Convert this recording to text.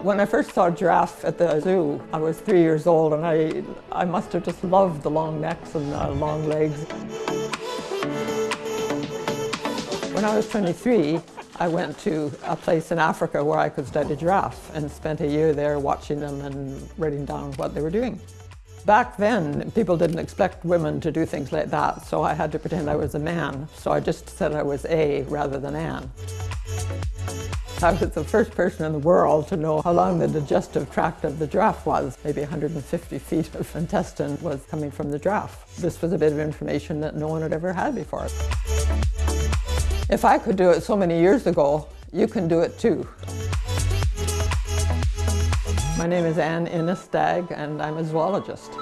When I first saw giraffe at the zoo, I was three years old and I, I must have just loved the long necks and the long legs. When I was 23, I went to a place in Africa where I could study giraffe and spent a year there watching them and writing down what they were doing. Back then, people didn't expect women to do things like that, so I had to pretend I was a man. So I just said I was A rather than Anne. I was the first person in the world to know how long the digestive tract of the giraffe was. Maybe 150 feet of intestine was coming from the giraffe. This was a bit of information that no one had ever had before. If I could do it so many years ago, you can do it too. My name is Anne Innis Dagg and I'm a zoologist.